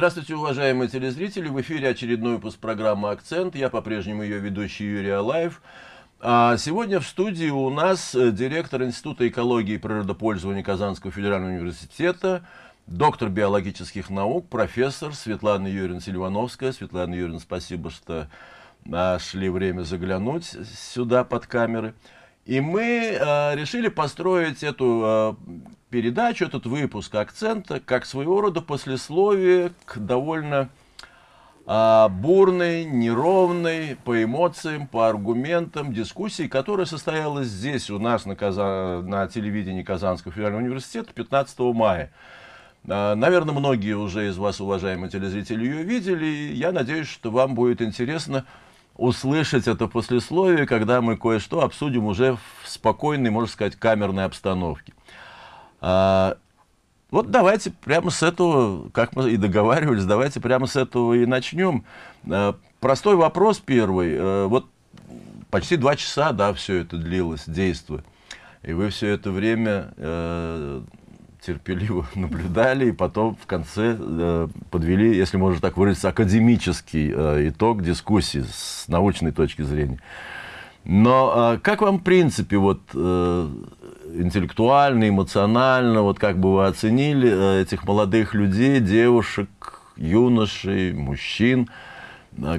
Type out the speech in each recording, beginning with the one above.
Здравствуйте, уважаемые телезрители! В эфире очередной выпуск программы «Акцент». Я по-прежнему ее ведущий Юрий Алаев. А сегодня в студии у нас э, директор Института экологии и природопользования Казанского федерального университета, доктор биологических наук, профессор Светлана Юрьевна Сильвановская. Светлана Юрьевна, спасибо, что нашли время заглянуть сюда под камеры. И мы э, решили построить эту э, передачу, этот выпуск акцента, как своего рода послесловие к довольно э, бурной, неровной по эмоциям, по аргументам дискуссии, которая состоялась здесь у нас на, Каза... на телевидении Казанского федерального университета 15 мая. Наверное, многие уже из вас, уважаемые телезрители, ее видели. Я надеюсь, что вам будет интересно услышать это послесловие, когда мы кое-что обсудим уже в спокойной, можно сказать, камерной обстановке. А, вот давайте прямо с этого, как мы и договаривались, давайте прямо с этого и начнем. А, простой вопрос первый. А, вот почти два часа, да, все это длилось, действие. И вы все это время э, терпеливо наблюдали, и потом в конце э, подвели, если можно так выразиться, академический э, итог дискуссии с научной точки зрения. Но э, как вам, в принципе, вот интеллектуально, эмоционально, вот как бы вы оценили этих молодых людей, девушек, юношей, мужчин,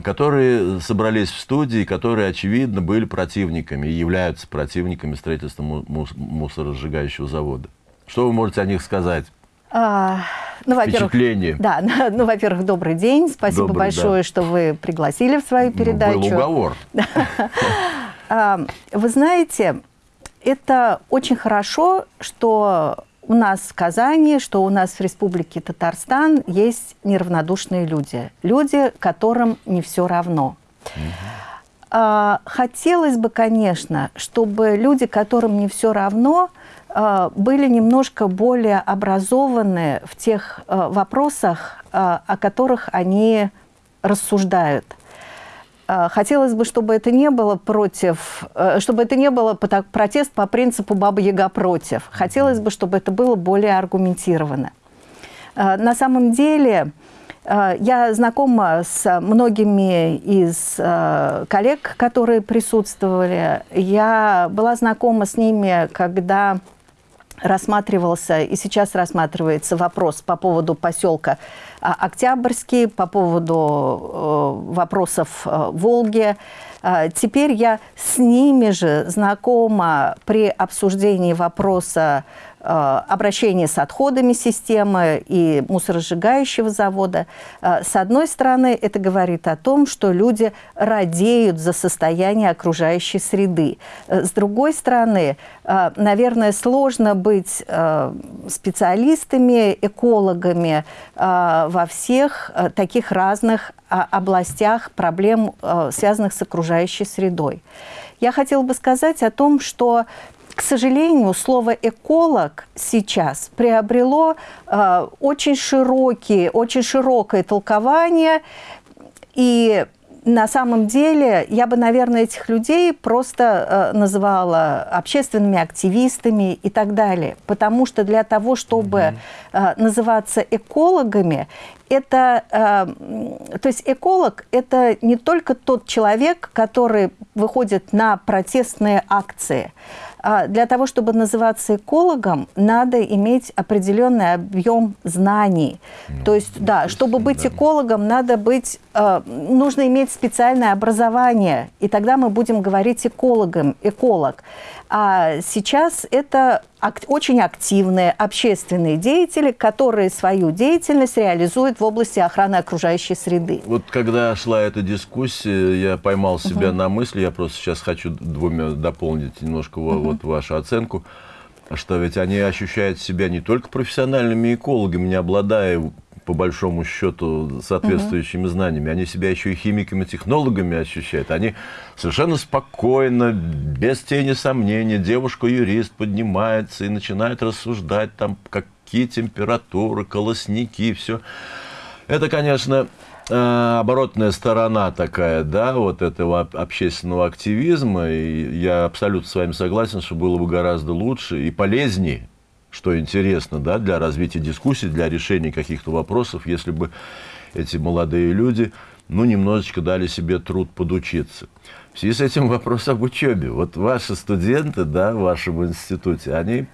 которые собрались в студии, которые, очевидно, были противниками и являются противниками строительства мусоросжигающего завода? Что вы можете о них сказать? А, ну, Впечатление. Да, ну, во-первых, добрый день. Спасибо добрый, большое, да. что вы пригласили в свою передачу. Ну, был уговор. А, вы знаете, это очень хорошо, что у нас в Казани, что у нас в Республике Татарстан есть неравнодушные люди. Люди, которым не все равно. Угу. Хотелось бы, конечно, чтобы люди, которым не все равно, были немножко более образованы в тех э, вопросах, э, о которых они рассуждают. Хотелось бы, чтобы это не было против, чтобы это не было протест по принципу «баба Яга против». Хотелось бы, чтобы это было более аргументировано. На самом деле, я знакома с многими из коллег, которые присутствовали. Я была знакома с ними, когда рассматривался и сейчас рассматривается вопрос по поводу поселка а, Октябрьский, по поводу э, вопросов э, Волги. А, теперь я с ними же знакома при обсуждении вопроса обращение с отходами системы и мусоросжигающего завода. Э, с одной стороны, это говорит о том, что люди радеют за состояние окружающей среды. Э, с другой стороны, наверное, сложно быть специалистами, экологами во всех таких разных областях проблем, связанных с окружающей средой. Я хотела бы сказать о том, что к сожалению, слово «эколог» сейчас приобрело э, очень, широкие, очень широкое толкование, и на самом деле я бы, наверное, этих людей просто э, называла общественными активистами и так далее. Потому что для того, чтобы э, называться экологами, это, э, то есть эколог – это не только тот человек, который выходит на протестные акции, для того, чтобы называться экологом, надо иметь определенный объем знаний. Ну, То есть, да, чтобы быть да. экологом, надо быть, э, нужно иметь специальное образование, и тогда мы будем говорить экологом, эколог. А сейчас это ак очень активные общественные деятели, которые свою деятельность реализуют в области охраны окружающей среды. Вот когда шла эта дискуссия, я поймал себя угу. на мысли, я просто сейчас хочу двумя дополнить немножко угу. вот вашу оценку, что ведь они ощущают себя не только профессиональными экологами, не обладая по большому счету, соответствующими угу. знаниями. Они себя еще и химиками, технологами ощущают. Они совершенно спокойно, без тени сомнения, девушка-юрист поднимается и начинает рассуждать, там, какие температуры, колосники, все. Это, конечно, э, оборотная сторона такая, да, вот этого общественного активизма. И я абсолютно с вами согласен, что было бы гораздо лучше и полезнее, что интересно, да, для развития дискуссий, для решения каких-то вопросов, если бы эти молодые люди, ну, немножечко дали себе труд подучиться. В связи с этим вопрос об учебе. Вот ваши студенты, да, в вашем институте, они,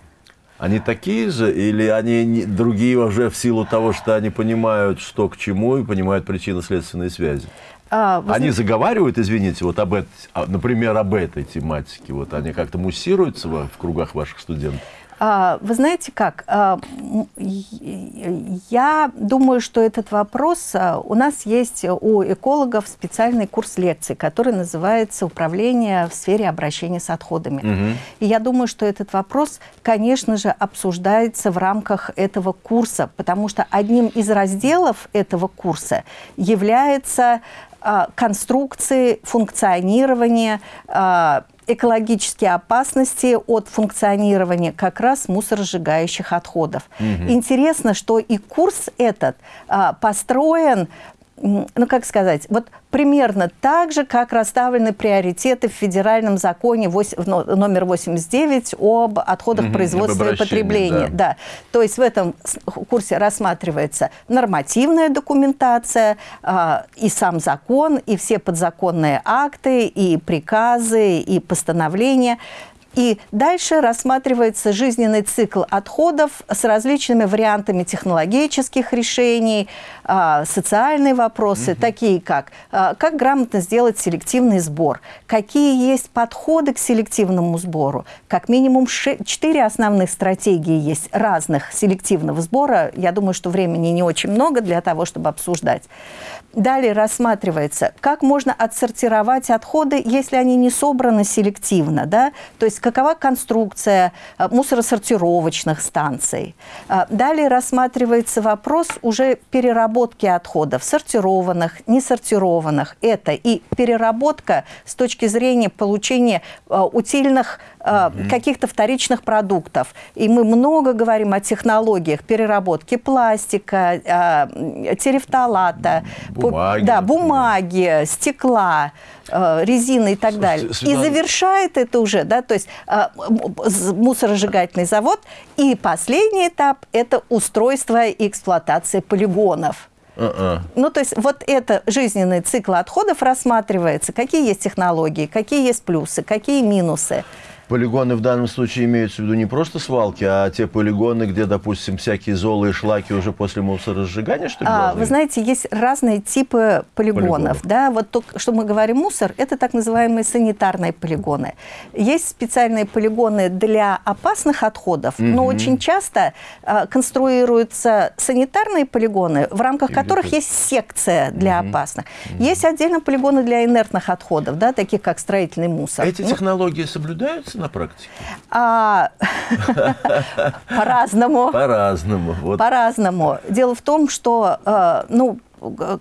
они такие же или они другие уже в силу того, что они понимают, что к чему и понимают причинно-следственные связи? А, вы... Они заговаривают, извините, вот об этой, например, об этой тематике, вот они как-то муссируются в кругах ваших студентов? А, вы знаете как, а, я думаю, что этот вопрос, а, у нас есть у экологов специальный курс лекций, который называется «Управление в сфере обращения с отходами». Угу. И я думаю, что этот вопрос, конечно же, обсуждается в рамках этого курса, потому что одним из разделов этого курса является конструкции, функционирование экологические опасности от функционирования как раз мусоросжигающих отходов. Угу. Интересно, что и курс этот а, построен ну, как сказать, вот примерно так же, как расставлены приоритеты в федеральном законе 8, номер 89 об отходах угу, производства и потребления. Да. да. То есть в этом курсе рассматривается нормативная документация, э, и сам закон, и все подзаконные акты, и приказы, и постановления. И дальше рассматривается жизненный цикл отходов с различными вариантами технологических решений, а, социальные вопросы, угу. такие как а, как грамотно сделать селективный сбор, какие есть подходы к селективному сбору. Как минимум четыре основных стратегии есть разных селективного сбора. Я думаю, что времени не очень много для того, чтобы обсуждать. Далее рассматривается, как можно отсортировать отходы, если они не собраны селективно. Да? То есть какова конструкция э, мусоросортировочных станций. Э, далее рассматривается вопрос уже переработки отходов, сортированных, несортированных. Это и переработка с точки зрения получения э, каких-то вторичных продуктов. И мы много говорим о технологиях переработки пластика, терефталата, бумаги, да, бумаги стекла. Э, резины и так далее. И завершает это уже, да, то есть э, мусоросжигательный завод. И последний этап – это устройство и эксплуатация полигонов. Uh-uh. Ну, то есть вот это жизненный цикл отходов рассматривается, какие есть технологии, какие есть плюсы, какие минусы. Полигоны в данном случае имеются в виду не просто свалки, а те полигоны, где, допустим, всякие золы и шлаки уже после мусоросжигания, что ли? А, вы знаете, есть разные типы полигонов. полигонов. Да? Вот то, что мы говорим мусор, это так называемые санитарные полигоны. Есть специальные полигоны для опасных отходов, угу. но очень часто а, конструируются санитарные полигоны, в рамках Или которых это... есть секция для угу. опасных. Угу. Есть отдельно полигоны для инертных отходов, да, таких как строительный мусор. Эти ну, технологии соблюдаются? На практике? А, по-разному. По-разному. По-разному. Дело в том, что, э, ну,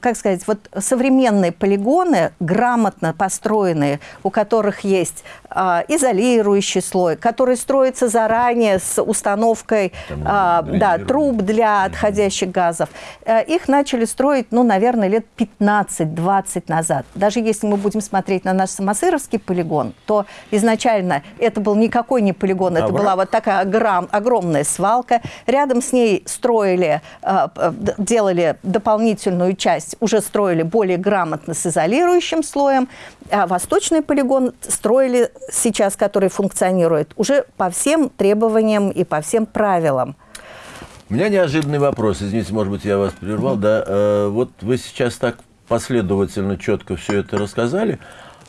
как сказать, вот современные полигоны, грамотно построенные, у которых есть а, изолирующий слой, который строится заранее с установкой а, да, труб для отходящих газов, а, их начали строить, ну, наверное, лет 15-20 назад. Даже если мы будем смотреть на наш Самосыровский полигон, то изначально это был никакой не полигон, это а была вот такая огром, огромная свалка. Рядом с ней строили, а, делали дополнительную южную часть уже строили более грамотно с изолирующим слоем, а восточный полигон строили сейчас, который функционирует, уже по всем требованиям и по всем правилам. У меня неожиданный вопрос, извините, может быть, я вас прервал, да, э, вот вы сейчас так последовательно, четко все это рассказали,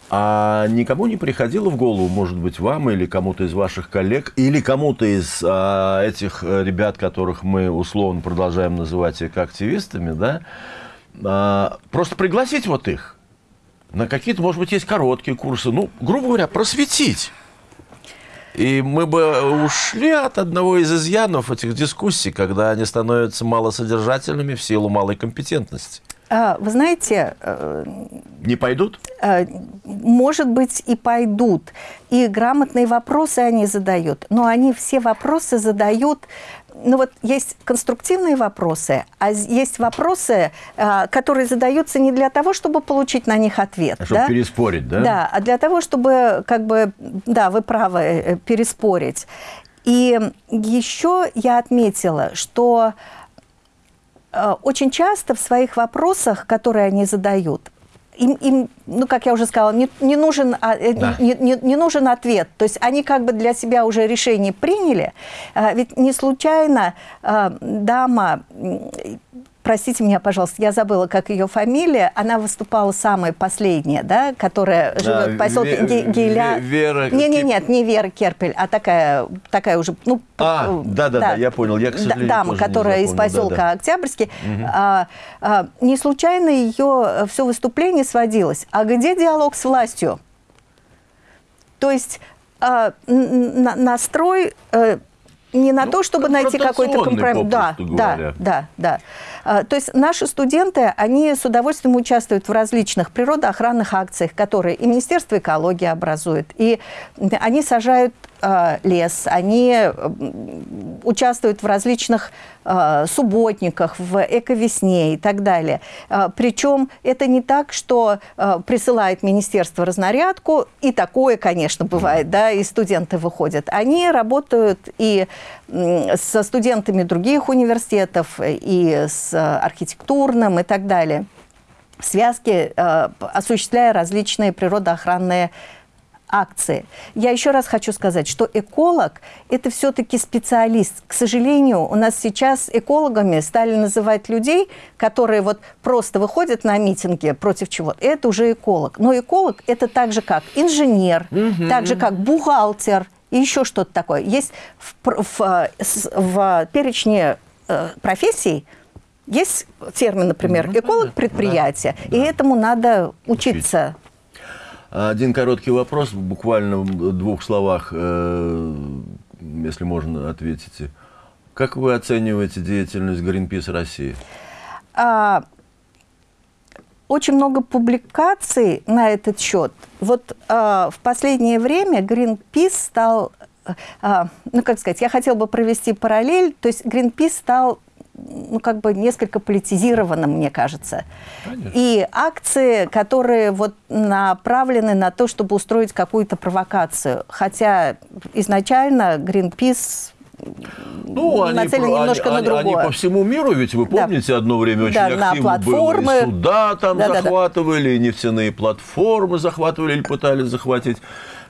а никому не приходило в голову, может быть, вам или кому-то из ваших коллег, или кому-то из а, этих ребят, которых мы условно продолжаем называть активистами, да, просто пригласить вот их на какие-то, может быть, есть короткие курсы, ну, грубо говоря, просветить. И мы бы ушли от одного из изъянов этих дискуссий, когда они становятся малосодержательными в силу малой компетентности. А, вы знаете... Э, Не пойдут? Э, может быть, и пойдут. И грамотные вопросы они задают. Но они все вопросы задают ну вот есть конструктивные вопросы, а есть вопросы, а, которые задаются не для того, чтобы получить на них ответ. А чтобы да? переспорить, да? Да, а для того, чтобы, как бы, да, вы правы, э, переспорить. И еще я отметила, что э, очень часто в своих вопросах, которые они задают, им, им, ну, как я уже сказала, не, не, нужен, а, э, да. не, не, не нужен ответ. То есть они как бы для себя уже решение приняли. А, ведь не случайно а, дама простите меня, пожалуйста, я забыла, как ее фамилия, она выступала самая последняя, да, которая да, живет в поселке Ве Гейля. Вера... Не, не, нет, не Вера Керпель, а такая, такая уже, ну... А, да-да-да, я понял, я, к сожалению, Дама, которая из поселка да, да. Октябрьский. Угу. А, а, не случайно ее все выступление сводилось. А где диалог с властью? То есть а, настрой... Не на ну, то, чтобы найти какой-то компромисс. Да, да, да, да. А, то есть наши студенты, они с удовольствием участвуют в различных природоохранных акциях, которые и Министерство экологии образует, и они сажают лес, они участвуют в различных э, субботниках, в эковесне и так далее. Э, причем это не так, что присылает министерство разнарядку, и такое, конечно, бывает, да, и студенты выходят. Они работают и со студентами других университетов, и с архитектурным и так далее в связке, осуществляя различные природоохранные акции. Я еще раз хочу сказать, что эколог – это все-таки специалист. К сожалению, у нас сейчас экологами стали называть людей, которые вот просто выходят на митинги против чего-то. Это уже эколог. Но эколог – это так же, как инженер, угу. так же, как бухгалтер и еще что-то такое. Есть в, в, в, в перечне э, профессий есть термин, например, ну, эколог предприятия, да, и да. этому надо учиться. Один короткий вопрос, буквально в двух словах, э, если можно, ответите. Как вы оцениваете деятельность Greenpeace России? А, очень много публикаций на этот счет. Вот а, в последнее время Greenpeace стал, а, ну как сказать, я хотела бы провести параллель, то есть Greenpeace стал ну, как бы несколько политизировано, мне кажется. Конечно. И акции, которые вот направлены на то, чтобы устроить какую-то провокацию. Хотя изначально Greenpeace ну, они, немножко они, на другое. Они по всему миру, ведь вы помните, да. одно время очень да, активно было. И суда там да, захватывали, да, да. и нефтяные платформы захватывали или пытались захватить.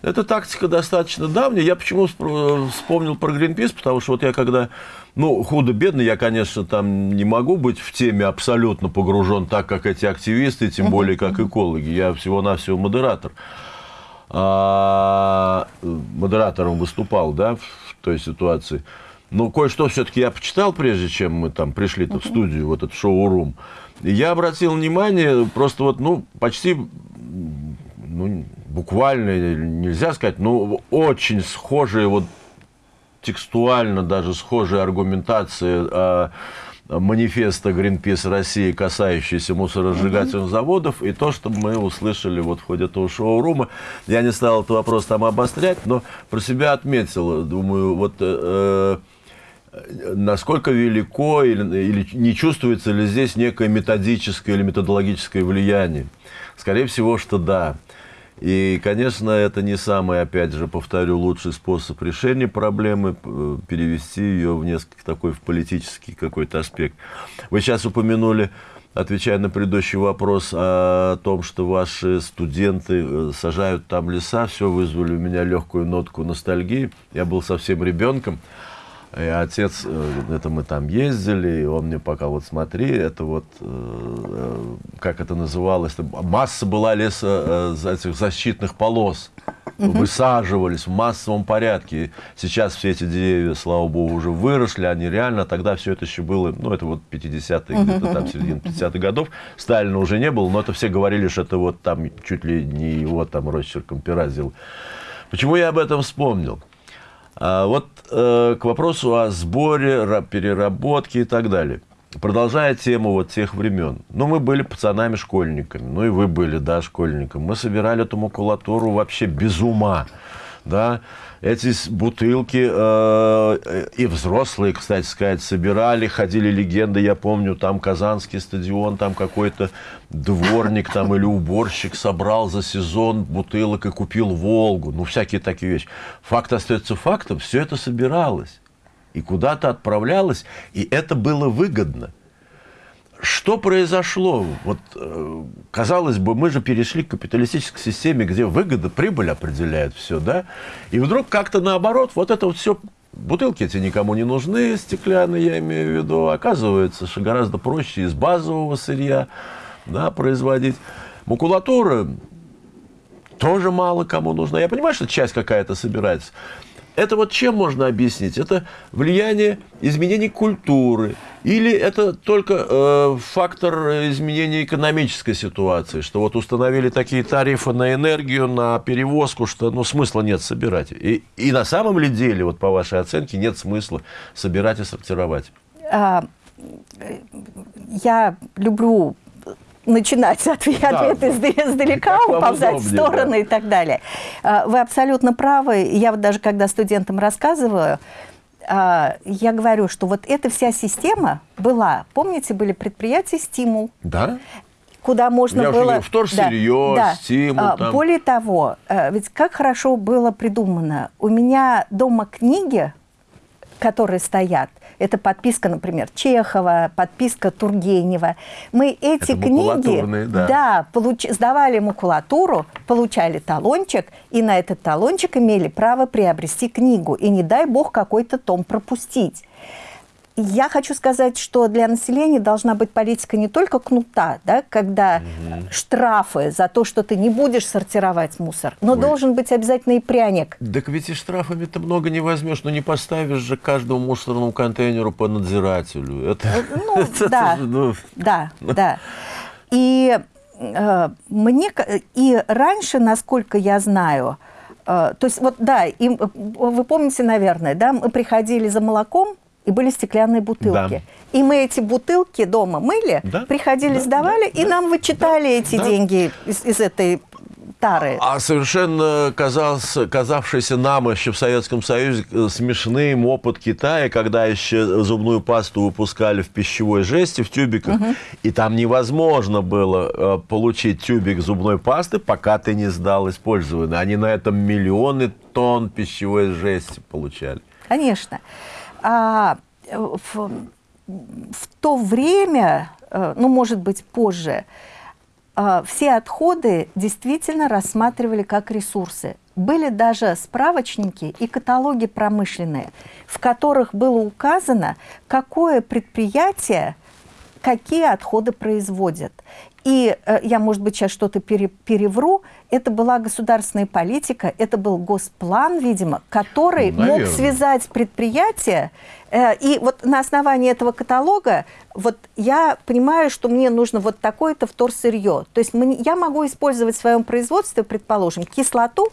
Эта тактика достаточно давняя. Я почему вспомнил про Greenpeace, потому что вот я когда, ну, худо-бедно, я, конечно, там не могу быть в теме абсолютно погружен так, как эти активисты, тем более как экологи. Я всего-навсего модератор. А, модератором выступал, да, в той ситуации. Но кое-что все-таки я почитал, прежде чем мы там пришли-то в студию, вот этот шоу-рум. И я обратил внимание, просто вот, ну, почти ну, буквально нельзя сказать, но очень схожие, вот текстуально даже схожие аргументации а, манифеста Greenpeace России, касающиеся мусоросжигательных mm-hmm. заводов, и то, что мы услышали вот в ходе этого шоу-рума. Я не стал этот вопрос там обострять, но про себя отметил, думаю, вот э, э, насколько велико или, или не чувствуется ли здесь некое методическое или методологическое влияние. Скорее всего, что да. И, конечно, это не самый, опять же, повторю, лучший способ решения проблемы, перевести ее в несколько такой в политический какой-то аспект. Вы сейчас упомянули, отвечая на предыдущий вопрос о том, что ваши студенты э, сажают там леса, все вызвали у меня легкую нотку ностальгии. Я был совсем ребенком. И отец, э, это мы там ездили, и он мне пока вот смотри, это вот, э, как это называлось, масса была леса э, этих защитных полос. Высаживались в массовом порядке. Сейчас все эти деревья, слава богу, уже выросли, они реально, тогда все это еще было, ну, это вот 50-е, где-то там середина 50-х годов. Сталина уже не было, но это все говорили, что это вот там чуть ли не его там росчерком пера. Почему я об этом вспомнил? А вот э, к вопросу о сборе, переработке и так далее. Продолжая тему вот тех времен. Ну, мы были пацанами-школьниками. Ну, и вы были, да, школьником. Мы собирали эту макулатуру вообще без ума. Да, эти бутылки э, и взрослые, кстати сказать, собирали, ходили легенды, я помню, там Казанский стадион, там какой-то дворник там или уборщик собрал за сезон бутылок и купил Волгу, ну, всякие такие вещи. Факт остается фактом, все это собиралось и куда-то отправлялось, и это было выгодно. Что произошло? Вот, э, казалось бы, мы же перешли к капиталистической системе, где выгода, прибыль определяет все, да? И вдруг как-то наоборот, вот это вот все, бутылки эти никому не нужны, стеклянные, я имею в виду, оказывается, что гораздо проще из базового сырья да, производить. Макулатура тоже мало кому нужна. Я понимаю, что часть какая-то собирается. Это вот чем можно объяснить? Это влияние изменений культуры? Или это только э, фактор изменения экономической ситуации? Что вот установили такие тарифы на энергию, на перевозку, что ну, смысла нет собирать. И, и на самом ли деле, вот по вашей оценке, нет смысла собирать и сортировать? А, я люблю начинать ответ, да, ответ издалека, уползать в стороны да. и так далее. А, вы абсолютно правы. Я вот даже когда студентам рассказываю, а, я говорю, что вот эта вся система была, помните, были предприятия «Стимул». Да куда можно Я было... Я вторсырье, да, стимул. Да. Там. Более того, ведь как хорошо было придумано. У меня дома книги, которые стоят, это подписка, например, Чехова, подписка Тургенева. Мы эти Это книги да. Да, получ... сдавали макулатуру, получали талончик, и на этот талончик имели право приобрести книгу. И не дай бог какой-то том пропустить. Я хочу сказать, что для населения должна быть политика не только кнута, да, когда угу. штрафы за то, что ты не будешь сортировать мусор, но Ой. должен быть обязательно и пряник. Так ведь и штрафами-то много не возьмешь, но не поставишь же каждому мусорному контейнеру по надзирателю. Это, э, ну, это, да, это, ну... да, да. И э, мне и раньше, насколько я знаю, э, то есть вот да, им, э, вы помните, наверное, да, мы приходили за молоком и были стеклянные бутылки. Да. И мы эти бутылки дома мыли, да. приходили, да. сдавали, да. и да. нам вычитали да. эти да. деньги из, из этой тары. А совершенно казался, казавшийся нам еще в Советском Союзе э, смешным опыт Китая, когда еще зубную пасту выпускали в пищевой жести, в тюбиках, угу. и там невозможно было э, получить тюбик зубной пасты, пока ты не сдал использованный. Они на этом миллионы тонн пищевой жести получали. Конечно а, в, в то время, э, ну, может быть, позже, э, все отходы действительно рассматривали как ресурсы. Были даже справочники и каталоги промышленные, в которых было указано, какое предприятие какие отходы производят. И э, я, может быть, сейчас что-то пере, перевру, это была государственная политика, это был госплан, видимо, который ну, мог связать предприятие. Э, и вот на основании этого каталога вот я понимаю, что мне нужно вот такое-то вторсырье. То есть я могу использовать в своем производстве, предположим, кислоту,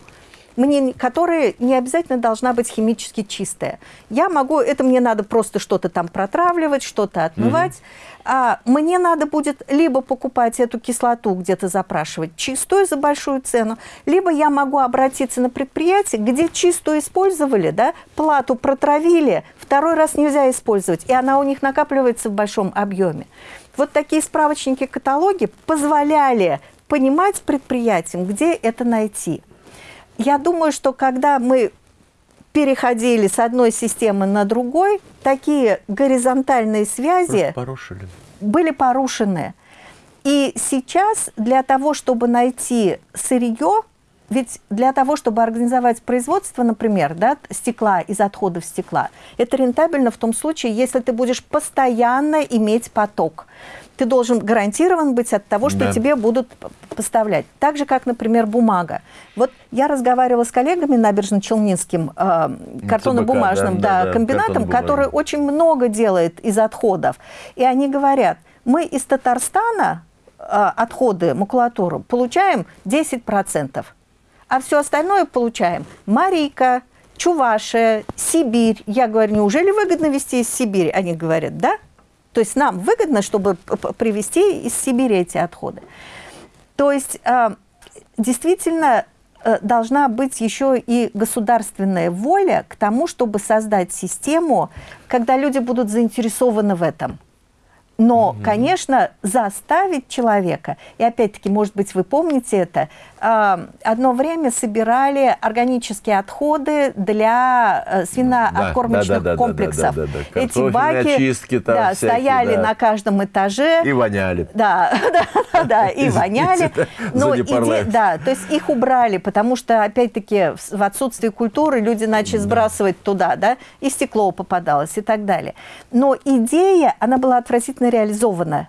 мне, которая не обязательно должна быть химически чистая. Я могу, это мне надо просто что-то там протравливать, что-то отмывать. Mm-hmm. А мне надо будет либо покупать эту кислоту где-то запрашивать чистую за большую цену, либо я могу обратиться на предприятие, где чистую использовали, да, плату протравили, второй раз нельзя использовать, и она у них накапливается в большом объеме. Вот такие справочники, каталоги позволяли понимать предприятиям, где это найти я думаю, что когда мы переходили с одной системы на другой, такие горизонтальные связи порушили. были порушены. И сейчас для того, чтобы найти сырье, ведь для того, чтобы организовать производство, например, да, стекла из отходов стекла, это рентабельно в том случае, если ты будешь постоянно иметь поток ты должен гарантирован быть от того, что да. тебе будут поставлять. Так же, как, например, бумага. Вот я разговаривала с коллегами набережно-челнинским э, картонно-бумажным да, да, да, комбинатом, который очень много делает из отходов. И они говорят, мы из Татарстана э, отходы, макулатуру получаем 10%, а все остальное получаем Марийка, Чувашия, Сибирь. Я говорю, неужели выгодно везти из Сибири? Они говорят, да. То есть нам выгодно, чтобы привезти из Сибири эти отходы. То есть а, действительно э, должна быть еще и государственная воля к тому, чтобы создать систему, когда люди будут заинтересованы в этом. Но, угу. конечно, заставить человека, и опять-таки, может быть, вы помните это, одно время собирали органические отходы для э, свиноокормочных да, да, да, комплексов. Да, да, да, да. Эти баки очистки там да, всякие, стояли да. на каждом этаже. И воняли. Да, да, да, и воняли. Но иде... да, то есть их убрали, потому что, опять-таки, в отсутствии культуры люди начали сбрасывать туда, да, и стекло попадалось и так далее. Но идея, она была отвратительно реализована.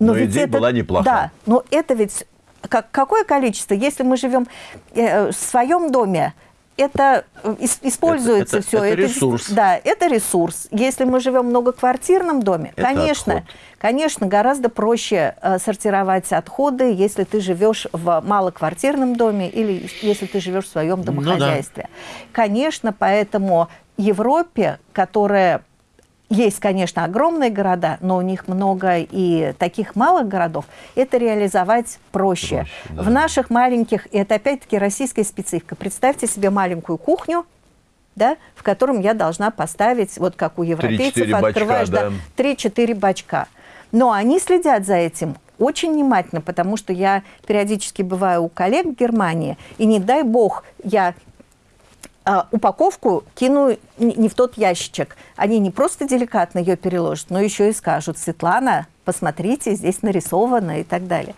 Но, но идея это, была неплохая. Да, но это ведь как, какое количество? Если мы живем э, в своем доме, это э, используется это, все. Это, это ресурс. Да, это ресурс. Если мы живем в многоквартирном доме, это конечно, отход. конечно, гораздо проще э, сортировать отходы, если ты живешь в малоквартирном доме или если ты живешь в своем домохозяйстве. Ну, да. Конечно, поэтому Европе, которая есть, конечно, огромные города, но у них много и таких малых городов. Это реализовать проще. проще да. В наших маленьких, и это опять-таки российская специфика. Представьте себе маленькую кухню, да, в котором я должна поставить, вот как у европейцев, открываешь бачка, да, 3-4 бачка. Но они следят за этим очень внимательно, потому что я периодически бываю у коллег в Германии, и не дай бог, я а, упаковку кину не в тот ящичек. Они не просто деликатно ее переложат, но еще и скажут, Светлана, посмотрите, здесь нарисовано и так далее.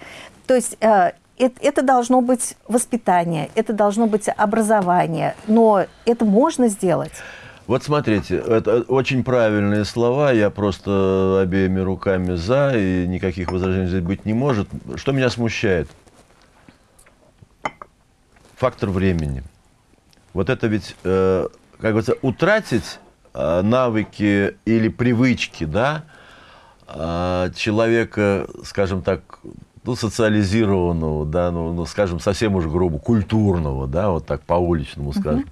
То есть э, это должно быть воспитание, это должно быть образование, но это можно сделать. Вот смотрите, это очень правильные слова, я просто обеими руками за, и никаких возражений здесь быть не может. Что меня смущает? Фактор времени. Вот это ведь, э, как говорится, утратить э, навыки или привычки, да, э, человека, скажем так, ну, социализированного, да, ну, ну, скажем, совсем уж грубо, культурного, да, вот так по-уличному скажем, uh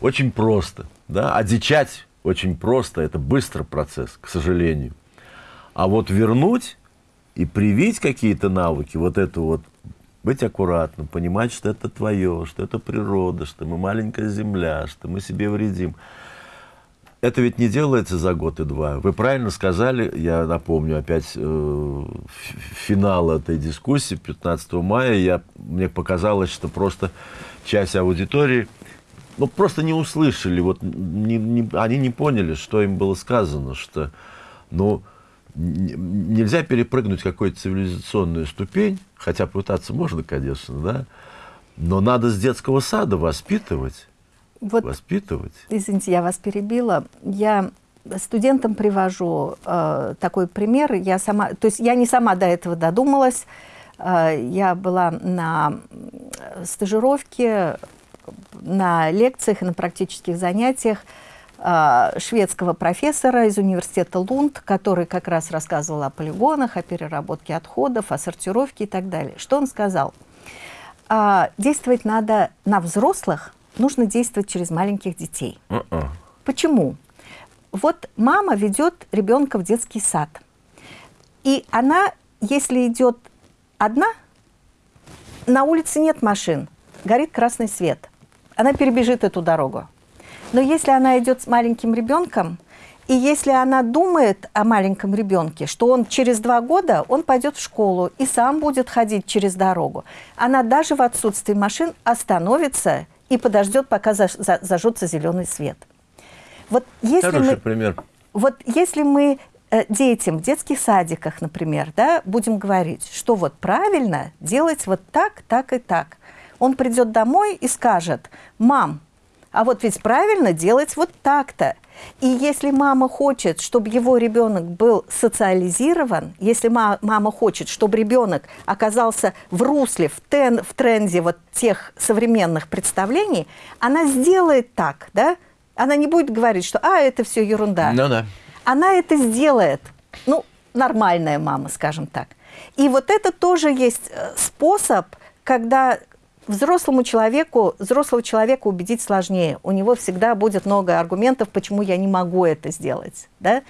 очень просто, да, одичать очень просто, это быстрый процесс, к сожалению. А вот вернуть и привить какие-то навыки, вот эту вот быть аккуратным, понимать, что это твое, что это природа, что мы маленькая земля, что мы себе вредим. Это ведь не делается за год и два. Вы правильно сказали, я напомню опять э, финал этой дискуссии 15 мая. Я, мне показалось, что просто часть аудитории ну, просто не услышали, вот, не, не, они не поняли, что им было сказано, что ну, нельзя перепрыгнуть какую-то цивилизационную ступень, хотя пытаться можно, конечно, да, но надо с детского сада воспитывать. Вот, воспитывать. Извините, я вас перебила. Я студентам привожу э, такой пример. Я сама, то есть я не сама до этого додумалась. Э, я была на стажировке, на лекциях и на практических занятиях шведского профессора из университета Лунд, который как раз рассказывал о полигонах, о переработке отходов, о сортировке и так далее. Что он сказал? А, действовать надо на взрослых, нужно действовать через маленьких детей. Uh -uh. Почему? Вот мама ведет ребенка в детский сад. И она, если идет одна, на улице нет машин, горит красный свет. Она перебежит эту дорогу. Но если она идет с маленьким ребенком, и если она думает о маленьком ребенке, что он через два года он пойдет в школу и сам будет ходить через дорогу, она даже в отсутствии машин остановится и подождет, пока зажжется зеленый свет. Вот если Хороший мы, пример. Вот если мы э, детям в детских садиках, например, да, будем говорить, что вот правильно делать вот так, так и так, он придет домой и скажет, мам, а вот ведь правильно делать вот так-то. И если мама хочет, чтобы его ребенок был социализирован, если мама хочет, чтобы ребенок оказался в русле, в, тен, в тренде вот тех современных представлений, она сделает так, да? Она не будет говорить, что «а, это все ерунда». Ну да. Она это сделает. Ну, нормальная мама, скажем так. И вот это тоже есть э, способ, когда взрослому человеку, взрослого человека убедить сложнее. У него всегда будет много аргументов, почему я не могу это сделать, да?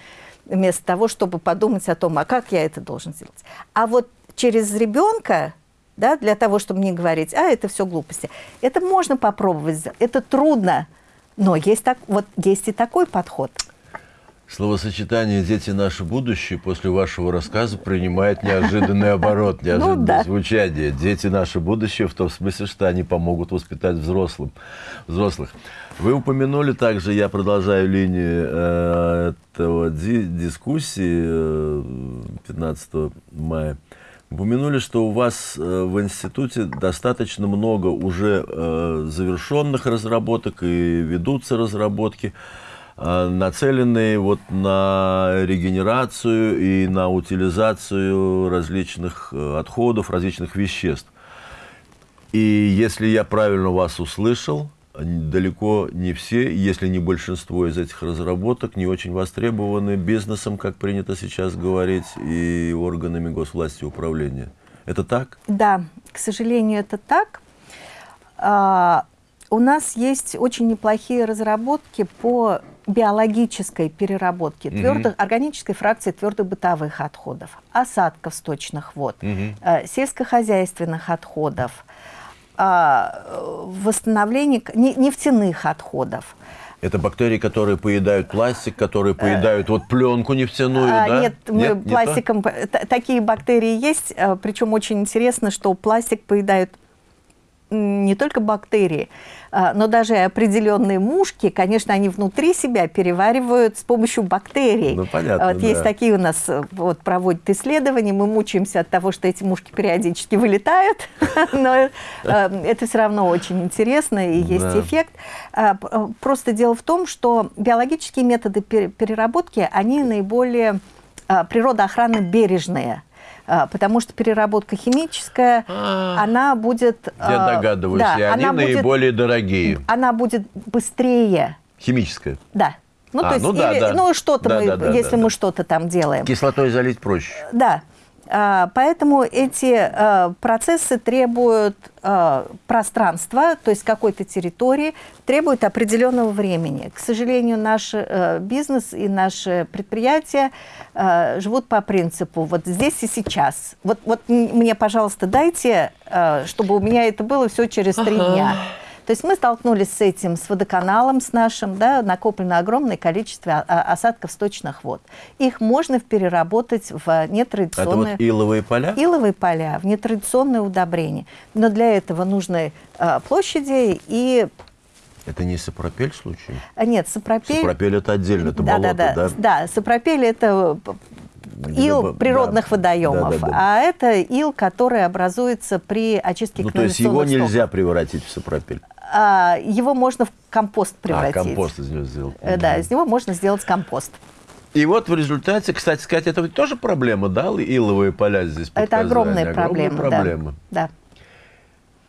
вместо того, чтобы подумать о том, а как я это должен сделать. А вот через ребенка да, для того, чтобы не говорить, а, это все глупости. Это можно попробовать, это трудно, но есть, так, вот, есть и такой подход. Словосочетание «дети – наше будущее» после вашего рассказа принимает неожиданный оборот, ну неожиданное звучание. Дети – наше будущее в том смысле, что они помогут воспитать взрослым, взрослых. Вы упомянули также, я продолжаю линию э, этого ди дискуссии э, 15 мая, упомянули, что у вас э, в институте достаточно много уже э, завершенных разработок и ведутся разработки. Э, нацеленные вот на регенерацию и на утилизацию различных э, отходов, различных веществ. И если я правильно вас услышал, далеко не все, если не большинство из этих разработок, не очень востребованы бизнесом, как принято сейчас говорить, и органами госвласти управления. Это так? Да, к сожалению, это так. А, у нас есть очень неплохие разработки по биологической переработки угу. твердых, органической фракции твердых бытовых отходов, осадков сточных вод, угу. э, сельскохозяйственных отходов, э, восстановления нефтяных отходов. Это бактерии, которые поедают пластик, которые поедают вот пленку нефтяную, а, да? Нет, мы нет пластиком... Не такие бактерии есть, э, причем очень интересно, что пластик поедают не только бактерии, а, но даже определенные мушки, конечно, они внутри себя переваривают с помощью бактерий. Ну, понятно, вот да. Есть такие у нас, вот проводят исследования, мы мучаемся от того, что эти мушки периодически вылетают, но э, это все равно очень интересно и есть эффект. А, э, просто дело в том, что биологические методы переработки, они наиболее а, природоохранно бережные. А, потому что переработка химическая, а, она будет... Я а, догадываюсь, да, и они наиболее будет, дорогие. Она будет быстрее. Химическая? Да. Ну, а, то есть, ну, да, или, да. ну что-то да, мы, да, да, если да, мы да. что-то там делаем. Кислотой залить проще. Да. А, поэтому эти а, процессы требуют а, пространства, то есть какой-то территории, требуют определенного времени. К сожалению, наш бизнес и наши предприятия живут по принципу вот здесь и сейчас. Вот, вот мне, пожалуйста, дайте, чтобы у меня это было все через три ага. дня. То есть мы столкнулись с этим, с водоканалом с нашим, да, накоплено огромное количество осадков сточных вод. Их можно переработать в нетрадиционные... Это вот иловые поля? Иловые поля, в нетрадиционные удобрения. Но для этого нужны а, площади и это не сапропель случай? А, нет, сапропель... Сапропель это отдельно, это да, болото, да? Да, да, да сапропель это ил природных да, водоемов, да, да, да. а это ил, который образуется при очистке Ну, то есть его нельзя превратить в сапропель? А, его можно в компост а, превратить. А, компост из него сделать. Э, да, из него можно сделать компост. И вот в результате, кстати сказать, это ведь тоже проблема, да, иловые поля здесь Это огромная проблема, проблема. Да. да.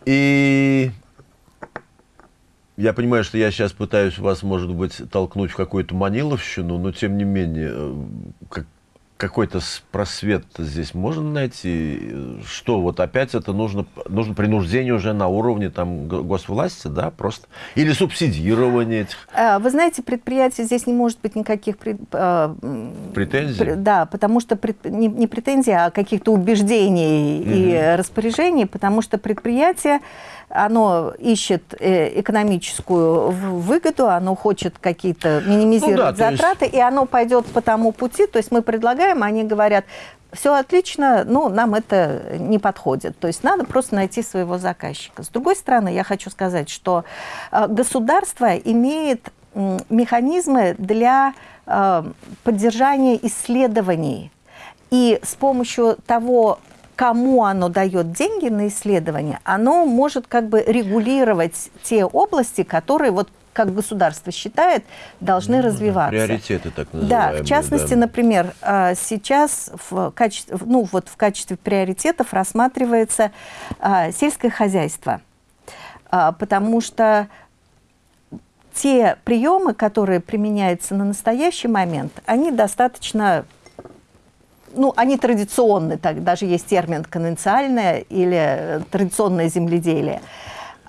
И я понимаю, что я сейчас пытаюсь вас, может быть, толкнуть в какую-то маниловщину, но тем не менее, э, как, какой-то просвет здесь можно найти? Что вот опять это нужно, нужно принуждение уже на уровне там госвласти, да, просто? Или субсидирование этих? А, вы знаете, предприятие здесь не может быть никаких пред, а, претензий? Да, потому что пред, не, не претензии, а каких-то убеждений угу. и распоряжений, потому что предприятие оно ищет э, экономическую выгоду, оно хочет какие-то минимизировать ну, да, затраты, есть... и оно пойдет по тому пути. То есть мы предлагаем, они говорят, все отлично, но нам это не подходит. То есть надо просто найти своего заказчика. С другой стороны, я хочу сказать, что э, государство имеет механизмы для э, поддержания исследований. И с помощью того кому оно дает деньги на исследование, оно может как бы регулировать те области, которые вот как государство считает, должны ну, развиваться. Приоритеты так называемые. Да, в частности, да. например, а, сейчас в качестве, ну, вот в качестве приоритетов рассматривается а, сельское хозяйство, а, потому что те приемы, которые применяются на настоящий момент, они достаточно ну, они традиционные, так, даже есть термин конвенциальное или традиционное земледелие.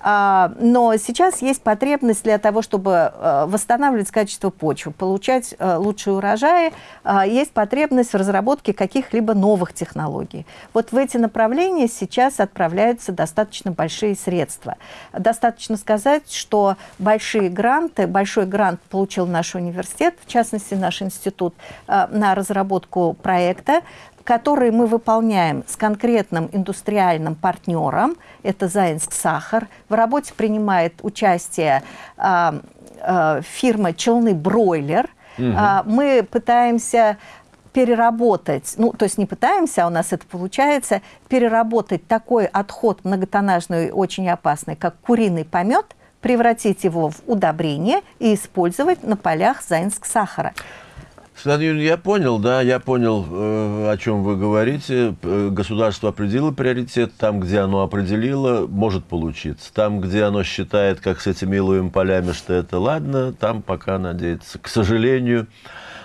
А, но сейчас есть потребность для того, чтобы э, восстанавливать качество почвы, получать э, лучшие урожаи, а, есть потребность в разработке каких-либо новых технологий. Вот в эти направления сейчас отправляются достаточно большие средства. Достаточно сказать, что большие гранты, большой грант получил наш университет, в частности наш институт, э, на разработку проекта, который мы выполняем с конкретным индустриальным партнером, это Заинск Сахар. В работе принимает участие э, э, фирма «Челны Бройлер». Угу. Э, мы пытаемся переработать, ну, то есть не пытаемся, а у нас это получается, переработать такой отход многотоннажный, очень опасный, как куриный помет, превратить его в удобрение и использовать на полях Заинск сахара. Светлана я понял, да, я понял, э, о чем вы говорите. Государство определило приоритет, там, где оно определило, может получиться. Там, где оно считает, как с этими иловыми полями, что это ладно, там пока надеется. К сожалению,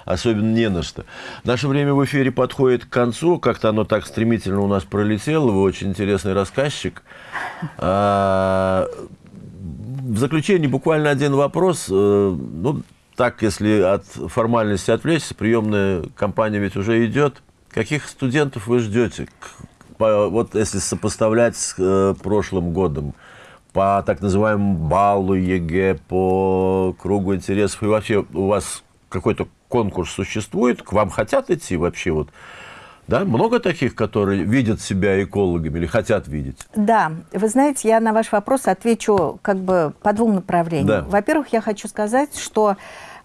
особенно не на что. Наше время в эфире подходит к концу, как-то оно так стремительно у нас пролетело, вы очень интересный рассказчик. А, в заключение буквально один вопрос. Э, ну, так, если от формальности отвлечься, приемная кампания ведь уже идет. Каких студентов вы ждете? Вот если сопоставлять с э, прошлым годом, по так называемому баллу ЕГЭ, по кругу интересов, и вообще у вас какой-то конкурс существует, к вам хотят идти вообще вот? Да, много таких, которые видят себя экологами или хотят видеть? Да, вы знаете, я на ваш вопрос отвечу как бы по двум направлениям. Да. Во-первых, я хочу сказать, что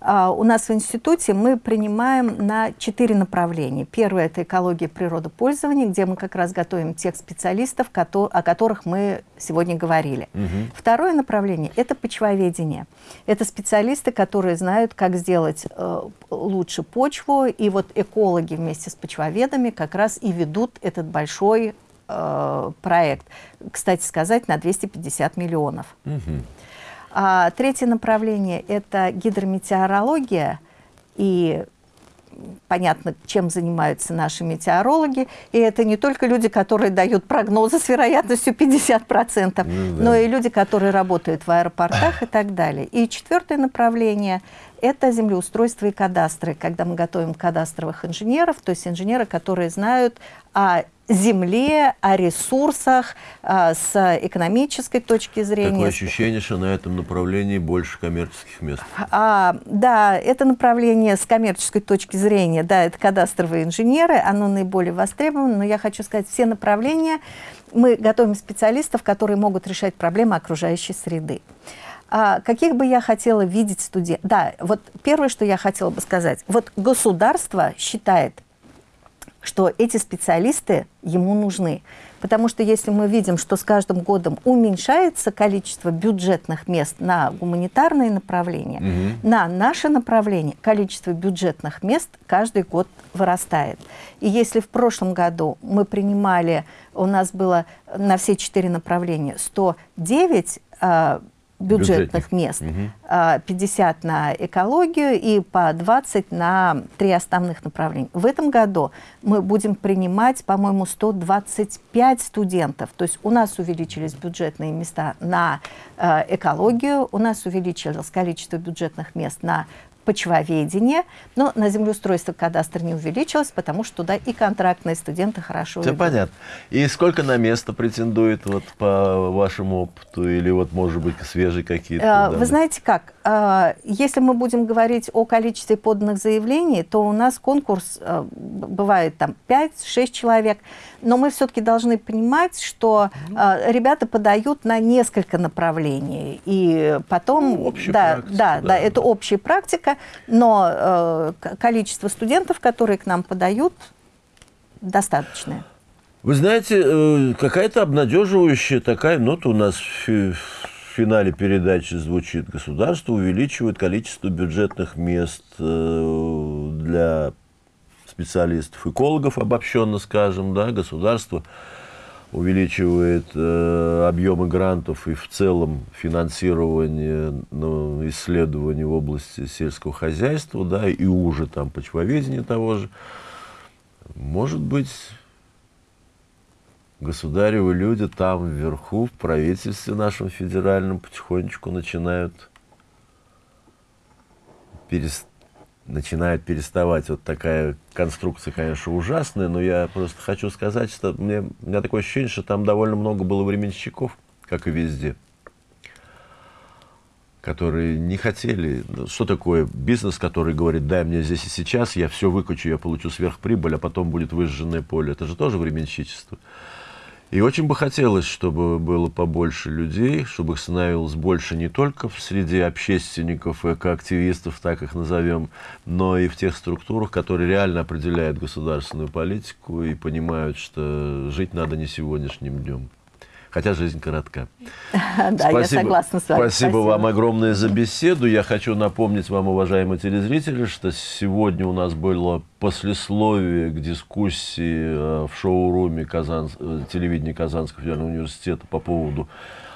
у нас в институте мы принимаем на четыре направления. Первое – это экология природопользования, где мы как раз готовим тех специалистов, о которых мы сегодня говорили. Угу. Второе направление – это почвоведение. Это специалисты, которые знают, как сделать э, лучше почву, и вот экологи вместе с почвоведами как раз и ведут этот большой э, проект. Кстати сказать, на 250 миллионов. Угу. А третье направление – это гидрометеорология. И понятно, чем занимаются наши метеорологи. И это не только люди, которые дают прогнозы с вероятностью 50%, ну, да. но и люди, которые работают в аэропортах и так далее. И четвертое направление – это землеустройство и кадастры, когда мы готовим кадастровых инженеров, то есть инженеры, которые знают о земле, о ресурсах а, с экономической точки зрения. Такое ощущение, что на этом направлении больше коммерческих мест. А, да, это направление с коммерческой точки зрения, да, это кадастровые инженеры, оно наиболее востребовано, но я хочу сказать, все направления, мы готовим специалистов, которые могут решать проблемы окружающей среды. А каких бы я хотела видеть студентов? Да, вот первое, что я хотела бы сказать. Вот государство считает, что эти специалисты ему нужны. Потому что если мы видим, что с каждым годом уменьшается количество бюджетных мест на гуманитарные направления, угу. на наше направление количество бюджетных мест каждый год вырастает. И если в прошлом году мы принимали, у нас было на все четыре направления 109 бюджетных мест, угу. 50 на экологию и по 20 на три основных направления. В этом году мы будем принимать, по-моему, 125 студентов. То есть у нас увеличились бюджетные места на э, экологию, у нас увеличилось количество бюджетных мест на почвоведение, но на землеустройство кадастр не увеличилось, потому что туда и контрактные студенты хорошо Все идут. понятно. И сколько на место претендует вот по вашему опыту или вот, может быть, свежие какие-то? Вы знаете как, а, если мы будем говорить о количестве поданных заявлений, то у нас конкурс а, бывает там 5-6 человек, но мы все-таки должны понимать, что ну, ребята подают на несколько направлений, и потом... Ну, да, практика, да, да, да, это общая практика, но количество студентов, которые к нам подают, достаточное. Вы знаете, э, какая-то обнадеживающая такая нота у нас в финале передачи звучит. Государство увеличивает количество бюджетных мест э, для специалистов, экологов, обобщенно скажем, да, государство увеличивает э, объемы грантов и в целом финансирование ну, исследований в области сельского хозяйства, да, и уже там почвоведения того же. Может быть, государевы люди там вверху, в правительстве нашем федеральном, потихонечку начинают, перес... начинает переставать. Вот такая конструкция, конечно, ужасная, но я просто хочу сказать, что мне, у меня такое ощущение, что там довольно много было временщиков, как и везде которые не хотели. Что такое бизнес, который говорит, дай мне здесь и сейчас, я все выкачу, я получу сверхприбыль, а потом будет выжженное поле. Это же тоже временщичество. И очень бы хотелось, чтобы было побольше людей, чтобы их становилось больше не только в среде общественников, экоактивистов, так их назовем, но и в тех структурах, которые реально определяют государственную политику и понимают, что жить надо не сегодняшним днем хотя жизнь коротка. Да, я согласна с вами. Спасибо вам огромное за беседу. Я хочу напомнить вам, уважаемые телезрители, что сегодня у нас было послесловие к дискуссии э, в шоу-руме Казан... Э, телевидения Казанского федерального университета по поводу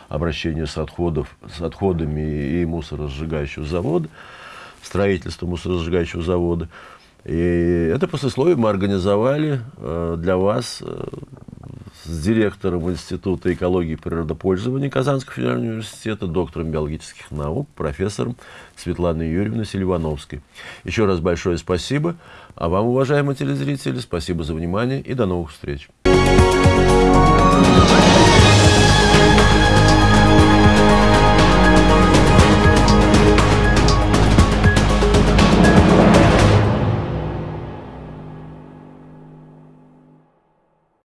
обращения с, отходов, с отходами и мусоросжигающего завода, строительства мусоросжигающего завода. И это послесловие мы организовали э, для вас с директором Института экологии и природопользования Казанского федерального университета, доктором биологических наук, профессором Светланой Юрьевной Селивановской. Еще раз большое спасибо. А вам, уважаемые телезрители, спасибо за внимание и до новых встреч.